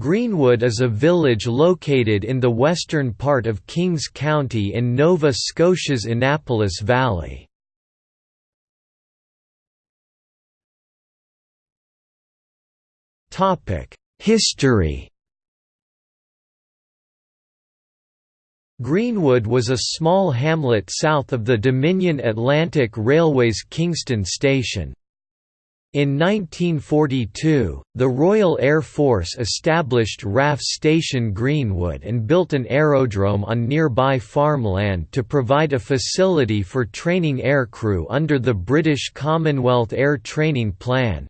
Greenwood is a village located in the western part of Kings County in Nova Scotia's Annapolis Valley. History Greenwood was a small hamlet south of the Dominion Atlantic Railway's Kingston Station. In 1942, the Royal Air Force established RAF Station Greenwood and built an aerodrome on nearby farmland to provide a facility for training aircrew under the British Commonwealth Air Training Plan.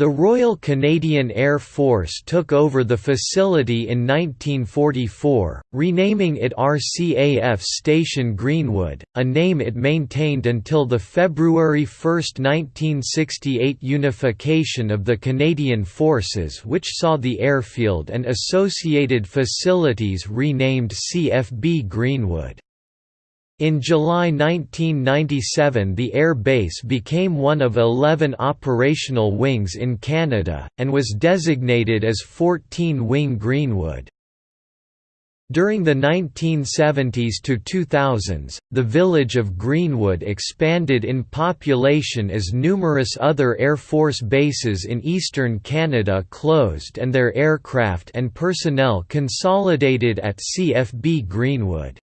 The Royal Canadian Air Force took over the facility in 1944, renaming it RCAF Station Greenwood, a name it maintained until the February 1, 1968 unification of the Canadian Forces which saw the airfield and associated facilities renamed CFB Greenwood. In July 1997 the air base became one of 11 operational wings in Canada, and was designated as 14-Wing Greenwood. During the 1970s to 2000s, the village of Greenwood expanded in population as numerous other Air Force bases in eastern Canada closed and their aircraft and personnel consolidated at CFB Greenwood.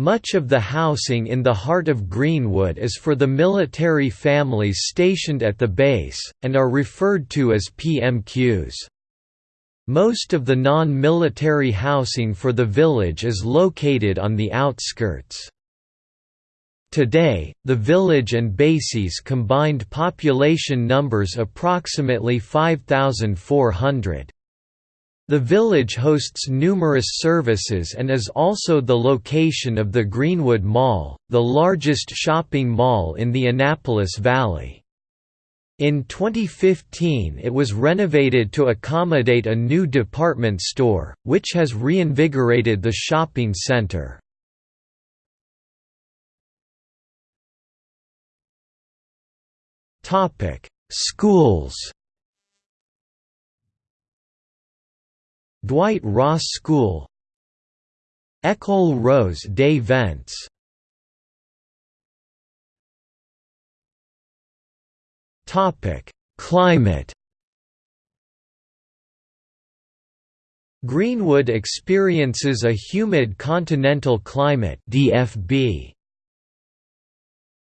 Much of the housing in the heart of Greenwood is for the military families stationed at the base, and are referred to as PMQs. Most of the non-military housing for the village is located on the outskirts. Today, the village and bases combined population numbers approximately 5,400. The village hosts numerous services and is also the location of the Greenwood Mall, the largest shopping mall in the Annapolis Valley. In 2015 it was renovated to accommodate a new department store, which has reinvigorated the shopping center. Schools Dwight Ross School École Rose des Vents Climate Greenwood experiences a humid continental climate DFB.